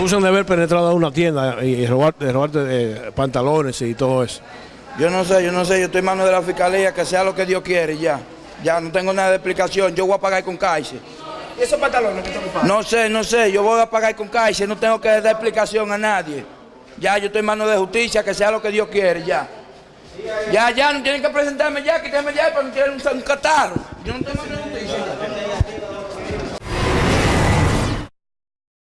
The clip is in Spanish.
acusan de haber penetrado a una tienda y robarte, robarte pantalones y todo eso. Yo no sé, yo no sé, yo estoy en manos de la fiscalía, que sea lo que Dios quiere ya. Ya no tengo nada de explicación, yo voy a pagar con caixa. ¿Y esos pantalones que están? No sé, no sé, yo voy a pagar con caixa, no tengo que dar explicación a nadie. Ya, yo estoy en manos de justicia, que sea lo que Dios quiere, ya. Ya, ya, no tienen que presentarme ya, quítenme ya, para no tener un, un catarro. Yo no tengo